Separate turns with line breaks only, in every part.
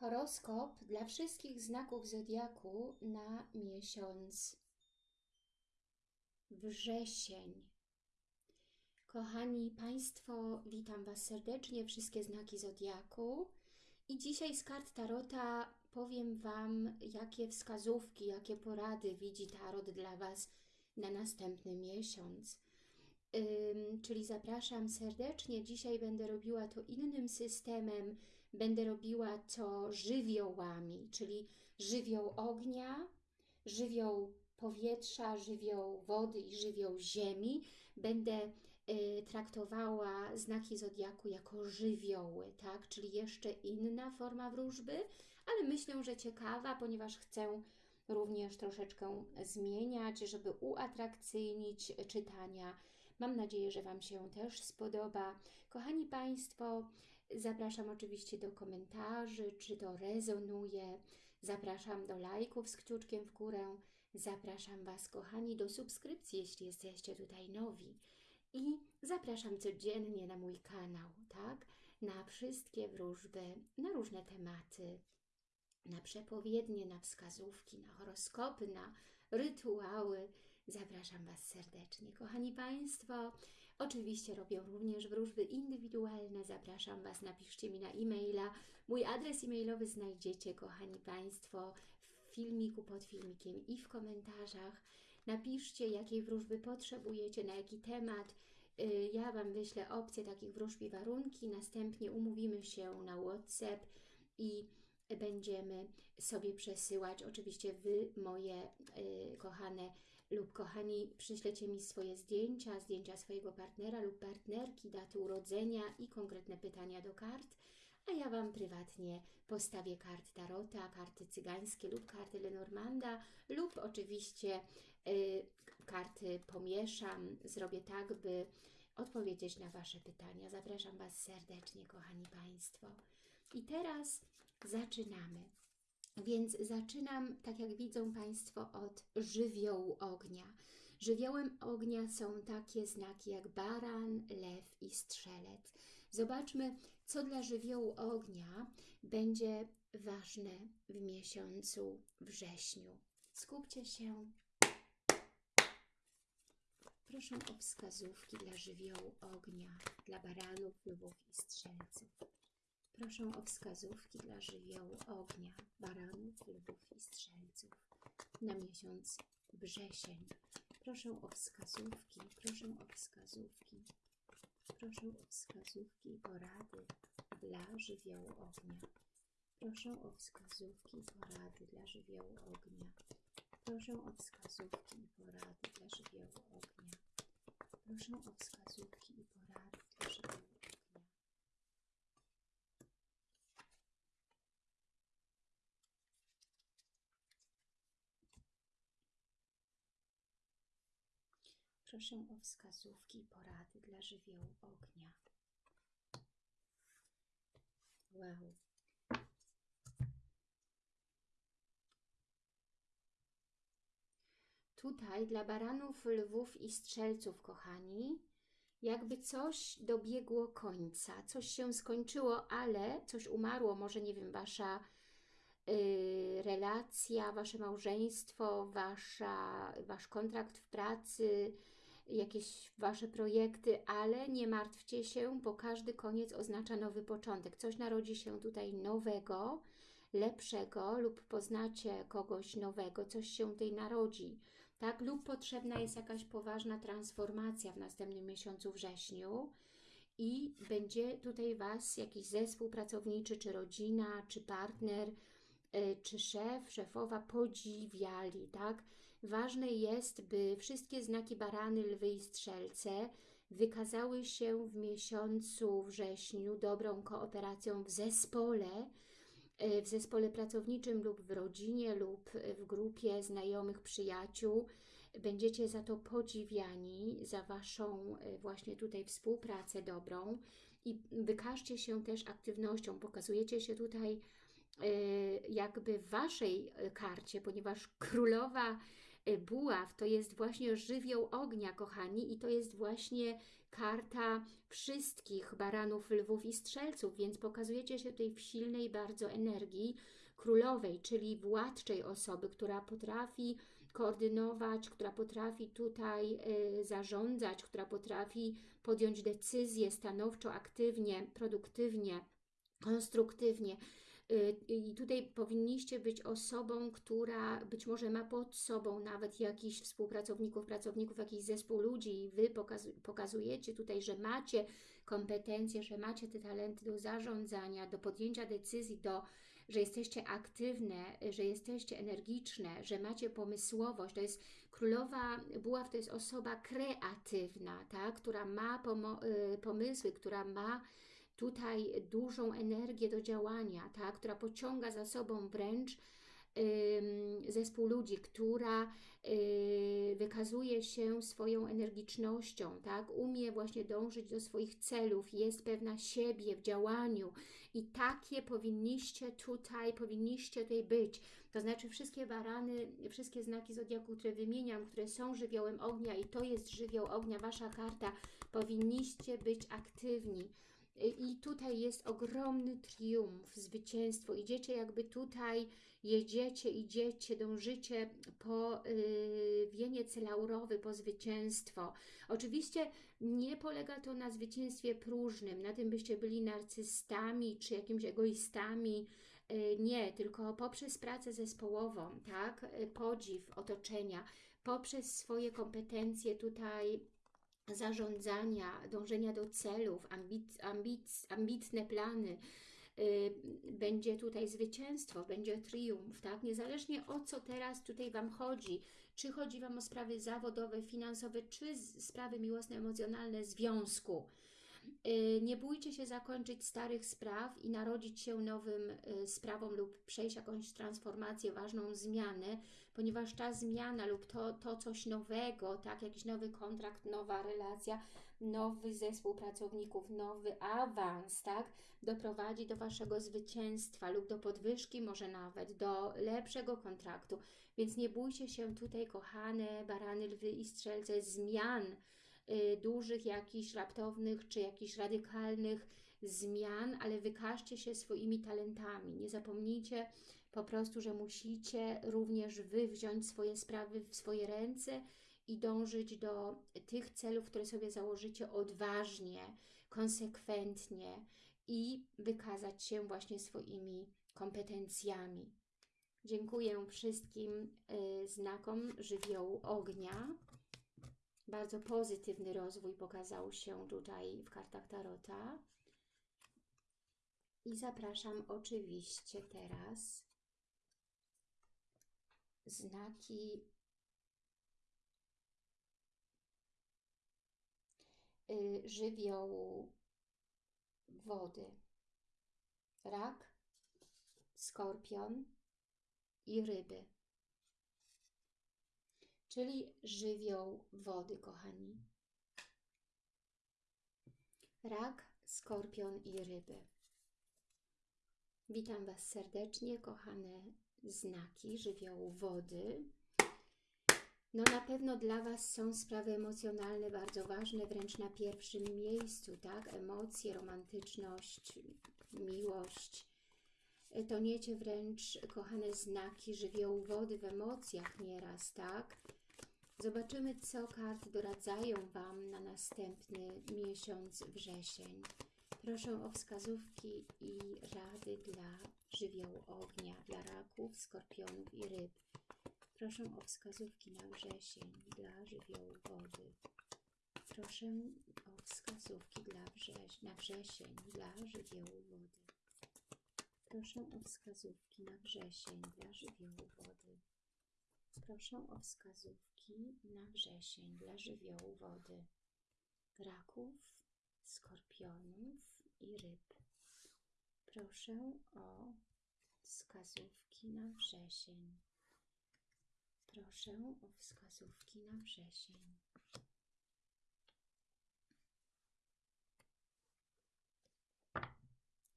Horoskop dla wszystkich znaków zodiaku na miesiąc wrzesień. Kochani Państwo, witam Was serdecznie, wszystkie znaki zodiaku. I dzisiaj z kart Tarota powiem Wam, jakie wskazówki, jakie porady widzi Tarot dla Was na następny miesiąc. Czyli zapraszam serdecznie. Dzisiaj będę robiła to innym systemem. Będę robiła to żywiołami, czyli żywioł ognia, żywioł powietrza, żywioł wody i żywioł ziemi. Będę y, traktowała znaki zodiaku jako żywioły, tak? Czyli jeszcze inna forma wróżby, ale myślę, że ciekawa, ponieważ chcę również troszeczkę zmieniać, żeby uatrakcyjnić czytania Mam nadzieję, że Wam się też spodoba. Kochani Państwo, zapraszam oczywiście do komentarzy, czy to rezonuje. Zapraszam do lajków z kciuczkiem w górę. Zapraszam Was, kochani, do subskrypcji, jeśli jesteście tutaj nowi. I zapraszam codziennie na mój kanał, tak? Na wszystkie wróżby, na różne tematy, na przepowiednie, na wskazówki, na horoskopy, na rytuały, Zapraszam Was serdecznie. Kochani Państwo, oczywiście robię również wróżby indywidualne. Zapraszam Was, napiszcie mi na e-maila. Mój adres e-mailowy znajdziecie, kochani Państwo, w filmiku, pod filmikiem i w komentarzach. Napiszcie, jakiej wróżby potrzebujecie, na jaki temat. Y, ja Wam wyślę opcje takich wróżb i warunki. Następnie umówimy się na WhatsApp i będziemy sobie przesyłać oczywiście Wy, moje y, kochane lub kochani, przyślecie mi swoje zdjęcia, zdjęcia swojego partnera lub partnerki, daty urodzenia i konkretne pytania do kart, a ja Wam prywatnie postawię kart Tarota, karty cygańskie lub karty Lenormanda lub oczywiście y, karty pomieszam, zrobię tak, by odpowiedzieć na Wasze pytania. Zapraszam Was serdecznie, kochani Państwo. I teraz zaczynamy. Więc zaczynam, tak jak widzą Państwo, od żywiołu ognia. Żywiołem ognia są takie znaki jak baran, lew i strzelec. Zobaczmy, co dla żywiołu ognia będzie ważne w miesiącu wrześniu. Skupcie się. Proszę o wskazówki dla żywiołu ognia, dla baranów, lwów i strzelców. Proszę o wskazówki dla żywiołu ognia, baranów, lwów i strzelców na miesiąc wrzesień. Proszę o wskazówki, proszę o wskazówki, proszę o wskazówki i porady dla żywiołu ognia. Proszę o wskazówki i porady dla żywiołu ognia. Proszę o wskazówki i porady dla żywiołu ognia. Proszę o wskazówki i porady dla żywiołu Proszę o wskazówki i porady dla żywiołu ognia. Wow. Tutaj dla baranów, lwów i strzelców, kochani, jakby coś dobiegło końca, coś się skończyło, ale coś umarło, może nie wiem, wasza y, relacja, wasze małżeństwo, wasza, wasz kontrakt w pracy, jakieś Wasze projekty, ale nie martwcie się, bo każdy koniec oznacza nowy początek. Coś narodzi się tutaj nowego, lepszego lub poznacie kogoś nowego, coś się tutaj narodzi, tak? Lub potrzebna jest jakaś poważna transformacja w następnym miesiącu wrześniu i będzie tutaj Was jakiś zespół pracowniczy, czy rodzina, czy partner, czy szef, szefowa podziwiali, tak? Ważne jest, by wszystkie znaki barany, lwy i strzelce wykazały się w miesiącu wrześniu dobrą kooperacją w zespole, e, w zespole pracowniczym lub w rodzinie lub w grupie znajomych, przyjaciół. Będziecie za to podziwiani, za Waszą e, właśnie tutaj współpracę dobrą i wykażcie się też aktywnością. Pokazujecie się tutaj e, jakby w Waszej karcie, ponieważ królowa y, buław to jest właśnie żywioł ognia, kochani, i to jest właśnie karta wszystkich baranów, lwów i strzelców, więc pokazujecie się tutaj w silnej bardzo energii królowej, czyli władczej osoby, która potrafi koordynować, która potrafi tutaj y, zarządzać, która potrafi podjąć decyzje stanowczo, aktywnie, produktywnie, konstruktywnie. Y, I tutaj powinniście być osobą, która być może ma pod sobą nawet jakichś współpracowników, pracowników, jakiś zespół ludzi i Wy pokazujecie tutaj, że macie kompetencje, że macie te talenty do zarządzania, do podjęcia decyzji, do że jesteście aktywne, że jesteście energiczne, że macie pomysłowość. To jest królowa buław, to jest osoba kreatywna, tak? która ma y, pomysły, która ma tutaj dużą energię do działania, tak? która pociąga za sobą wręcz zespół ludzi, która y, wykazuje się swoją energicznością, tak? umie właśnie dążyć do swoich celów, jest pewna siebie w działaniu i takie powinniście tutaj, powinniście tutaj być. To znaczy wszystkie barany, wszystkie znaki Zodiaku, które wymieniam, które są żywiołem ognia i to jest żywioł ognia, Wasza karta, powinniście być aktywni. I tutaj jest ogromny triumf, zwycięstwo. Idziecie jakby tutaj, jedziecie, idziecie, dążycie po yy, wieniec laurowy, po zwycięstwo. Oczywiście nie polega to na zwycięstwie próżnym, na tym byście byli narcystami czy jakimiś egoistami, yy, nie, tylko poprzez pracę zespołową, tak, yy, podziw otoczenia, poprzez swoje kompetencje tutaj zarządzania, dążenia do celów, ambic, ambic, ambitne plany, y, będzie tutaj zwycięstwo, będzie triumf, tak? Niezależnie o co teraz tutaj Wam chodzi, czy chodzi Wam o sprawy zawodowe, finansowe, czy sprawy miłosne, emocjonalne związku. Y, nie bójcie się zakończyć starych spraw i narodzić się nowym y, sprawom lub przejść jakąś transformację, ważną zmianę, ponieważ ta zmiana lub to, to coś nowego, tak, jakiś nowy kontrakt, nowa relacja, nowy zespół pracowników, nowy awans, tak, doprowadzi do Waszego zwycięstwa lub do podwyżki, może nawet do lepszego kontraktu. Więc nie bójcie się tutaj, kochane barany, lwy i strzelce, zmian dużych, jakichś raptownych czy jakichś radykalnych zmian, ale wykażcie się swoimi talentami. Nie zapomnijcie, po prostu, że musicie również Wy wziąć swoje sprawy w swoje ręce i dążyć do tych celów, które sobie założycie odważnie, konsekwentnie i wykazać się właśnie swoimi kompetencjami. Dziękuję wszystkim y, znakom żywiołu ognia. Bardzo pozytywny rozwój pokazał się tutaj w kartach Tarota. I zapraszam oczywiście teraz znaki y, żywiołu wody. Rak, skorpion i ryby. Czyli żywioł wody, kochani. Rak, skorpion i ryby. Witam Was serdecznie, kochane znaki żywiołu wody. No na pewno dla Was są sprawy emocjonalne bardzo ważne, wręcz na pierwszym miejscu, tak? Emocje, romantyczność, miłość. Toniecie wręcz, kochane znaki żywiołu wody w emocjach nieraz, tak? Zobaczymy, co karty doradzają Wam na następny miesiąc wrzesień. Proszę o wskazówki i rady dla żywiołu ognia, dla raków, skorpionów i ryb. Proszę o wskazówki na wrzesień dla żywiołu wody. Proszę o wskazówki dla wrześ na wrzesień dla żywiołu wody. Proszę o wskazówki na wrzesień dla żywiołu wody. Proszę o wskazówki na wrzesień dla żywiołu wody. Raków, skorpionów i ryb. Proszę o wskazówki na wrzesień. Proszę o wskazówki na wrzesień.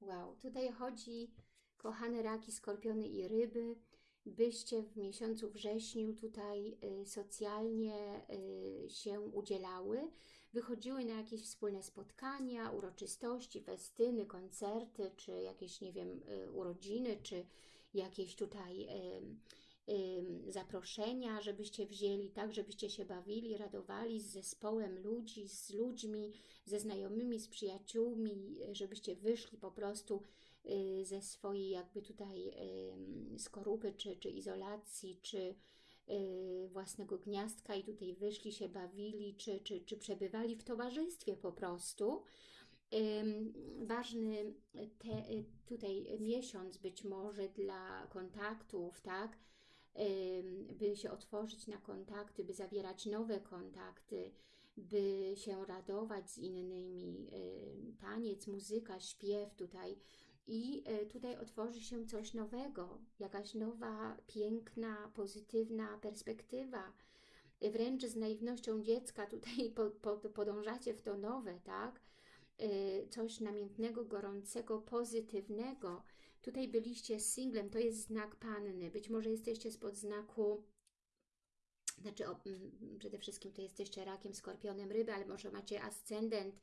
Wow, tutaj chodzi, kochane raki, skorpiony i ryby, byście w miesiącu wrześniu tutaj y, socjalnie y, się udzielały, wychodziły na jakieś wspólne spotkania, uroczystości, festyny, koncerty, czy jakieś, nie wiem, y, urodziny, czy jakieś tutaj zaproszenia, żebyście wzięli, tak, żebyście się bawili, radowali z zespołem ludzi, z ludźmi, ze znajomymi, z przyjaciółmi, żebyście wyszli po prostu ze swojej jakby tutaj y, skorupy, czy, czy izolacji, czy y, własnego gniazdka i tutaj wyszli, się bawili, czy, czy, czy przebywali w towarzystwie po prostu. Ważny te, y, tutaj miesiąc być może dla kontaktów, tak? By się otworzyć na kontakty, by zawierać nowe kontakty, by się radować z innymi. Ym, Taniec, muzyka, śpiew tutaj. I y, tutaj otworzy się coś nowego, jakaś nowa, piękna, pozytywna perspektywa. Y, Wręcz z naiwnością dziecka tutaj po, po, podążacie w to nowe, tak? y, coś namiętnego, gorącego, pozytywnego. Tutaj byliście singlem, to jest znak panny. Być może jesteście spod znaku, znaczy o, mm, przede wszystkim to jesteście rakiem, skorpionem, ryby, ale może macie ascendent,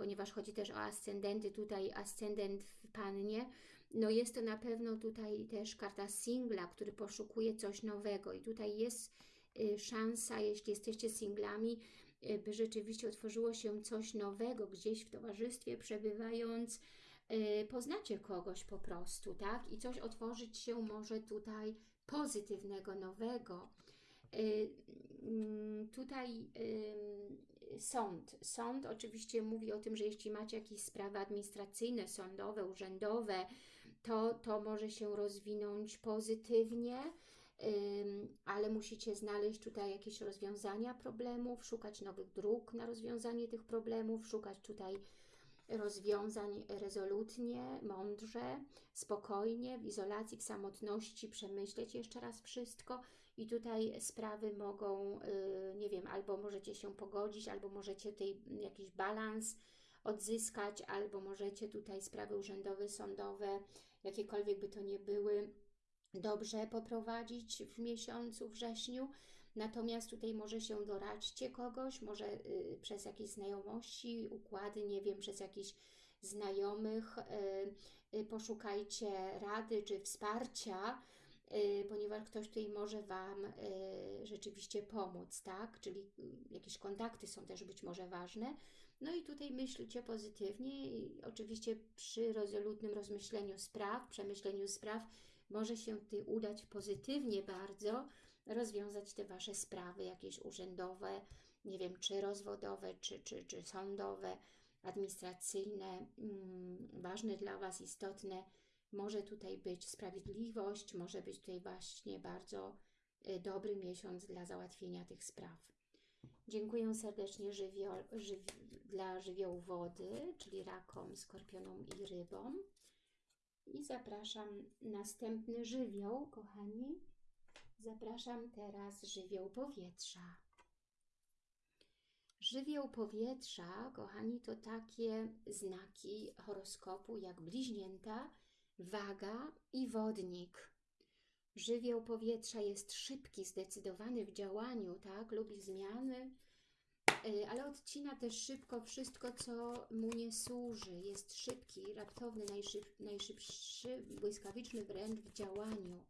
ponieważ chodzi też o ascendenty, tutaj ascendent w pannie. No jest to na pewno tutaj też karta singla, który poszukuje coś nowego i tutaj jest y, szansa, jeśli jesteście singlami, y, by rzeczywiście otworzyło się coś nowego gdzieś w towarzystwie, przebywając, y, poznacie kogoś po prostu, tak? I coś otworzyć się może tutaj pozytywnego, nowego. Y, mm, Tutaj sąd. Sąd oczywiście mówi o tym, że jeśli macie jakieś sprawy administracyjne, sądowe, urzędowe, to, to może się rozwinąć pozytywnie, ale musicie znaleźć tutaj jakieś rozwiązania problemów, szukać nowych dróg na rozwiązanie tych problemów, szukać tutaj rozwiązań rezolutnie, mądrze, spokojnie, w izolacji, w samotności, przemyśleć jeszcze raz wszystko i tutaj sprawy mogą, y, nie wiem, albo możecie się pogodzić, albo możecie tutaj jakiś balans odzyskać, albo możecie tutaj sprawy urzędowe, sądowe, jakiekolwiek by to nie były, dobrze poprowadzić w miesiącu wrześniu. Natomiast tutaj może się doradźcie kogoś, może y, przez jakieś znajomości, układy, nie wiem, przez jakichś znajomych, y, y, poszukajcie rady czy wsparcia, ponieważ ktoś tutaj może Wam y, rzeczywiście pomóc, tak? Czyli y, jakieś kontakty są też być może ważne. No i tutaj myślcie pozytywnie i oczywiście przy rezolutnym rozmyśleniu spraw, przemyśleniu spraw może się tutaj udać pozytywnie bardzo rozwiązać te Wasze sprawy jakieś urzędowe, nie wiem, czy rozwodowe, czy, czy, czy sądowe, administracyjne, mm, ważne dla Was, istotne. Może tutaj być sprawiedliwość, może być tutaj właśnie bardzo y, dobry miesiąc dla załatwienia tych spraw. Dziękuję serdecznie żywio, żyw, dla żywiołu wody, czyli rakom, skorpionom i rybom. I zapraszam następny żywioł, kochani. Zapraszam teraz żywioł powietrza. Żywioł powietrza, kochani, to takie znaki horoskopu jak bliźnięta, waga i wodnik. Żywioł powietrza jest szybki, zdecydowany w działaniu, tak? Lubi zmiany, y, ale odcina też szybko wszystko, co mu nie służy. Jest szybki, raptowny, najszyb, najszybszy, błyskawiczny wręcz w działaniu.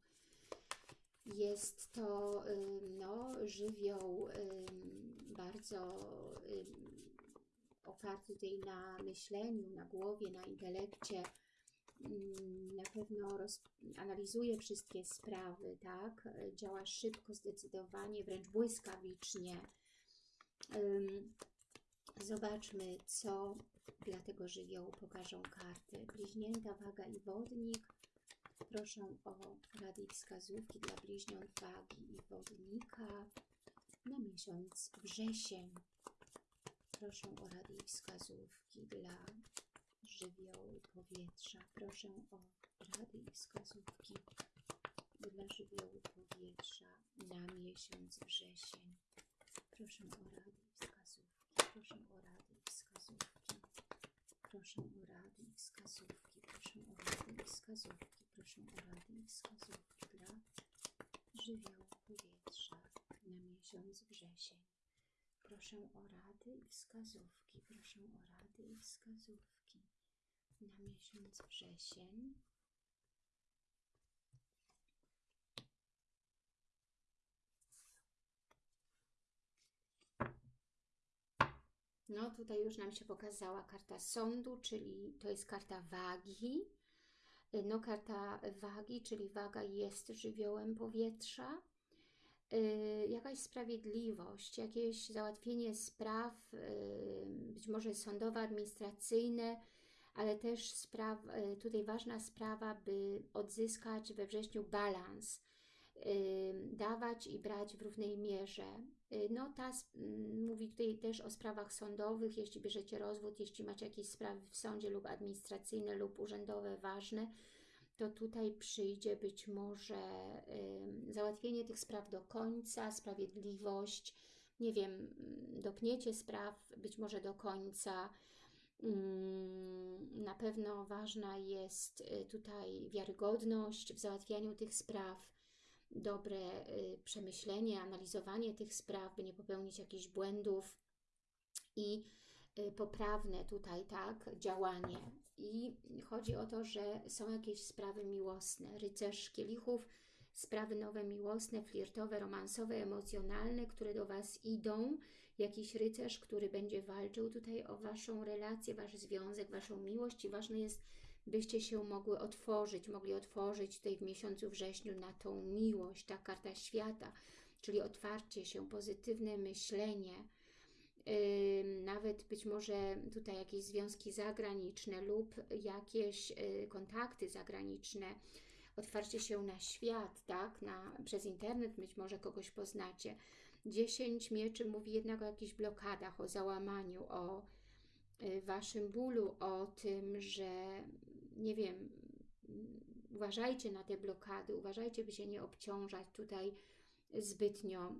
Jest to ym, no, żywioł ym, bardzo oparty tutaj na myśleniu, na głowie, na intelekcie. Na pewno roz, analizuje wszystkie sprawy, tak? Działa szybko, zdecydowanie, wręcz błyskawicznie. Zobaczmy, co dla tego żywiołu pokażą karty. Bliźnięta, waga i wodnik. Proszę o rady i wskazówki dla bliźniąt wagi i wodnika na miesiąc wrzesień. Proszę o rady i wskazówki dla żywiołu powietrza. Proszę o rady i wskazówki dla żywiołu powietrza na miesiąc wrzesień. Proszę o rady i wskazówki. Proszę o rady i wskazówki. Proszę o rady i wskazówki. Proszę o rady i wskazówki. Proszę o rady i wskazówki dla żywioł powietrza na miesiąc wrzesień. Proszę o rady i wskazówki. Proszę o rady i wskazówki na miesiąc wrzesień. No, tutaj już nam się pokazała karta sądu, czyli to jest karta wagi. No, karta wagi, czyli waga jest żywiołem powietrza. Yy, jakaś sprawiedliwość, jakieś załatwienie spraw, yy, być może sądowe, administracyjne, ale też spraw, yy, tutaj ważna sprawa, by odzyskać we wrześniu balans, yy, dawać i brać w równej mierze. Yy, no ta mówi tutaj też o sprawach sądowych, jeśli bierzecie rozwód, jeśli macie jakieś sprawy w sądzie lub administracyjne lub urzędowe ważne, to tutaj przyjdzie być może załatwienie tych spraw do końca, sprawiedliwość, nie wiem, dopniecie spraw być może do końca. Ym, Na pewno ważna jest y, tutaj wiarygodność w załatwianiu tych spraw, dobre y, przemyślenie, analizowanie tych spraw, by nie popełnić jakichś błędów i y, poprawne tutaj, tak, działanie. I chodzi o to, że są jakieś sprawy miłosne. Rycerz kielichów, sprawy nowe miłosne, flirtowe, romansowe, emocjonalne, które do Was idą. Jakiś rycerz, który będzie walczył tutaj o Waszą relację, Wasz związek, Waszą miłość i ważne jest, byście się mogły otworzyć, mogli otworzyć tutaj w miesiącu wrześniu na tą miłość, ta karta świata, czyli otwarcie się, pozytywne myślenie, nawet być może tutaj jakieś związki zagraniczne lub jakieś y, kontakty zagraniczne, otwarcie się na świat, tak, na, przez internet być może kogoś poznacie. 10 mieczy mówi jednak o jakichś blokadach, o załamaniu, o y, Waszym bólu, o tym, że nie wiem, uważajcie na te blokady, uważajcie, by się nie obciążać tutaj zbytnio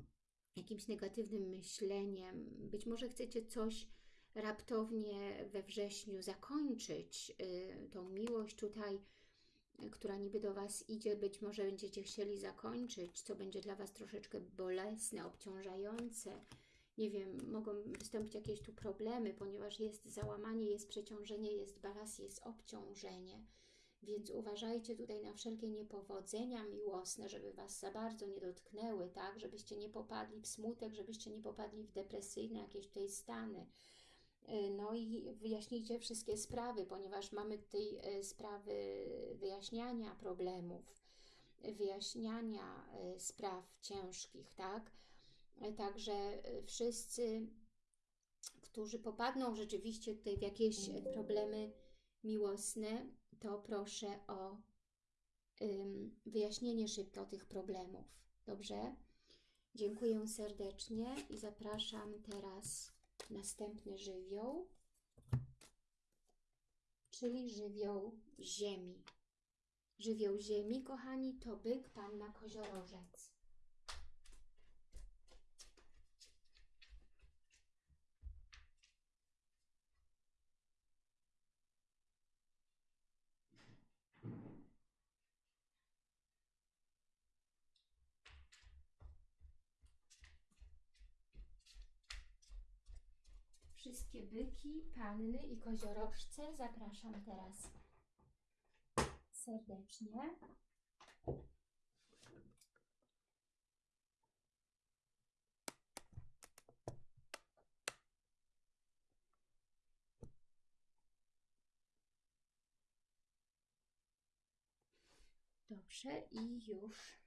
jakimś negatywnym myśleniem. Być może chcecie coś raptownie we wrześniu zakończyć, y, tą miłość tutaj, która niby do Was idzie, być może będziecie chcieli zakończyć, co będzie dla Was troszeczkę bolesne, obciążające. Nie wiem, mogą wystąpić jakieś tu problemy, ponieważ jest załamanie, jest przeciążenie, jest balans, jest obciążenie. Więc uważajcie tutaj na wszelkie niepowodzenia miłosne, żeby Was za bardzo nie dotknęły, tak? Żebyście nie popadli w smutek, żebyście nie popadli w depresyjne jakieś tutaj stany. Y, No i wyjaśnijcie wszystkie sprawy, ponieważ mamy tutaj y, sprawy wyjaśniania problemów, wyjaśniania y, spraw ciężkich, tak? Także wszyscy, którzy popadną rzeczywiście tutaj w jakieś problemy miłosne, to proszę o wyjaśnienie szybko tych problemów. Dobrze? Dziękuję serdecznie i zapraszam teraz następny żywioł, czyli żywioł ziemi. Żywioł ziemi, kochani, to byk, panna, koziorożec. Wszystkie byki, panny i koziorożce zapraszam teraz serdecznie. Dobrze i już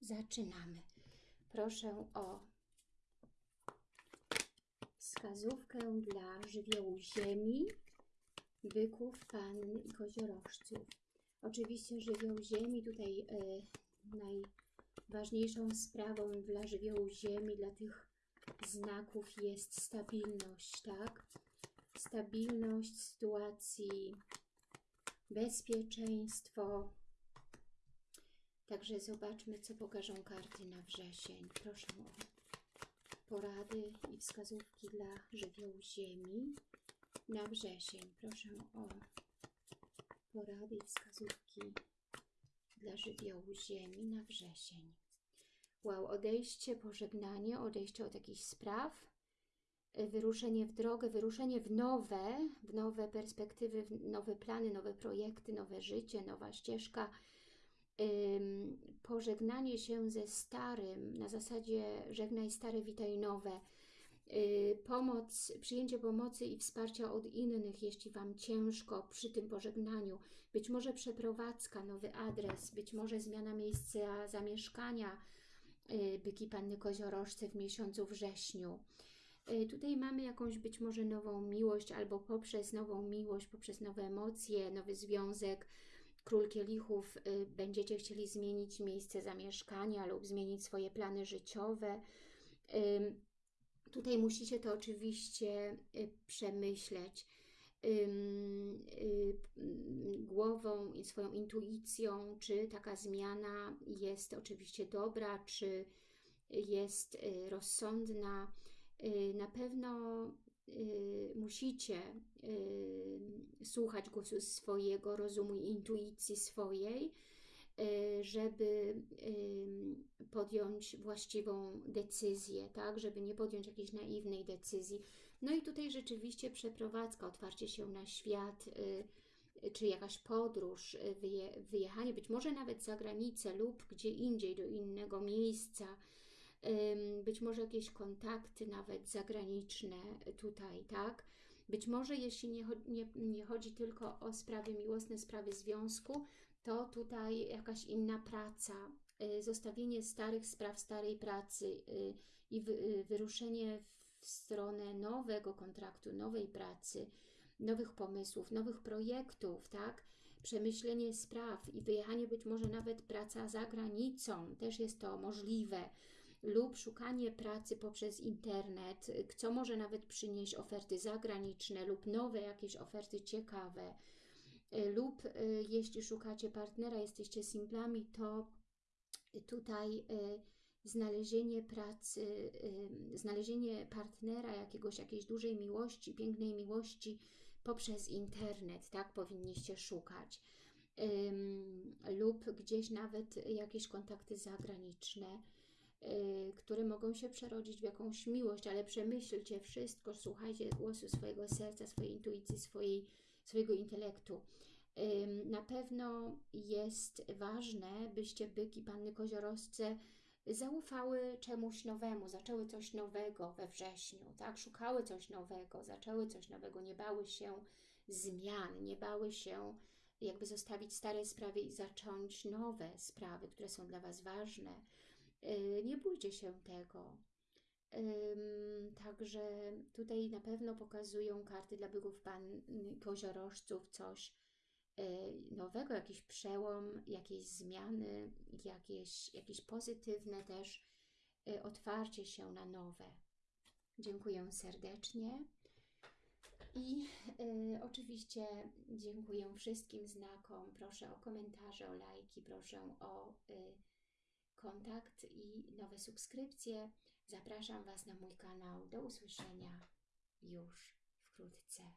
zaczynamy. Proszę o wskazówkę dla żywiołu ziemi, byków, panny i koziorożców. Oczywiście żywioł ziemi tutaj e, najważniejszą sprawą dla żywiołu ziemi, dla tych znaków jest stabilność, tak? Stabilność sytuacji, bezpieczeństwo. Także zobaczmy, co pokażą karty na wrzesień. Proszę o porady i wskazówki dla żywiołu ziemi na wrzesień. Proszę o porady i wskazówki dla żywiołu ziemi na wrzesień. Wow, odejście, pożegnanie, odejście od jakichś spraw, wyruszenie w drogę, wyruszenie w nowe, w nowe perspektywy, w nowe plany, nowe projekty, nowe życie, nowa ścieżka, pożegnanie się ze starym, na zasadzie żegnaj stare, witaj nowe, yy, pomoc, przyjęcie pomocy i wsparcia od innych, jeśli Wam ciężko przy tym pożegnaniu, być może przeprowadzka, nowy adres, być może zmiana miejsca zamieszkania, yy, byki Panny Koziorożce w miesiącu wrześniu. Yy, tutaj mamy jakąś być może nową miłość, albo poprzez nową miłość, poprzez nowe emocje, nowy związek, Król Kielichów y, będziecie chcieli zmienić miejsce zamieszkania lub zmienić swoje plany życiowe. Tutaj musicie to oczywiście y, przemyśleć y, głową i swoją intuicją, czy taka zmiana jest oczywiście dobra, czy jest rozsądna. Na pewno musicie y, słuchać głosu swojego rozumu i intuicji swojej, y, żeby podjąć właściwą decyzję, tak, żeby nie podjąć jakiejś naiwnej decyzji. No i tutaj rzeczywiście przeprowadzka, otwarcie się na świat, czy jakaś podróż, wyjechanie, być może nawet za granicę lub gdzie indziej, do innego miejsca, być może jakieś kontakty nawet zagraniczne tutaj, tak? Być może jeśli nie, nie, nie chodzi tylko o sprawy miłosne, sprawy związku, to tutaj jakaś inna praca, y, zostawienie starych spraw, starej pracy y, i y, wyruszenie w stronę nowego kontraktu, nowej pracy, nowych pomysłów, nowych projektów, tak? Przemyślenie spraw i wyjechanie, być może nawet praca za granicą, też jest to możliwe lub szukanie pracy poprzez internet, co może nawet przynieść oferty zagraniczne lub nowe jakieś oferty ciekawe, lub y, jeśli szukacie partnera, jesteście singlami, to tutaj y, znalezienie pracy, y, znalezienie partnera, jakiegoś, jakiejś dużej miłości, pięknej miłości poprzez internet, tak powinniście szukać. Lub gdzieś nawet jakieś kontakty zagraniczne Y, które mogą się przerodzić w jakąś miłość, ale przemyślcie wszystko, słuchajcie głosu swojego serca, swojej intuicji, swojej, swojego intelektu. Na pewno jest ważne, byście byki Panny Koziorosce zaufały czemuś nowemu, zaczęły coś nowego we wrześniu, tak? Szukały coś nowego, zaczęły coś nowego, nie bały się zmian, nie bały się jakby zostawić stare sprawy i zacząć nowe sprawy, które są dla Was ważne. Y, nie bójcie się tego. Także tutaj na pewno pokazują karty dla byków pan koziorożców coś y, nowego, jakiś przełom, jakieś zmiany, jakieś, jakieś pozytywne też y, otwarcie się na nowe. Dziękuję serdecznie. I y, oczywiście dziękuję wszystkim znakom. Proszę o komentarze, o lajki, proszę o y, kontakt i nowe subskrypcje. Zapraszam Was na mój kanał. Do usłyszenia już wkrótce.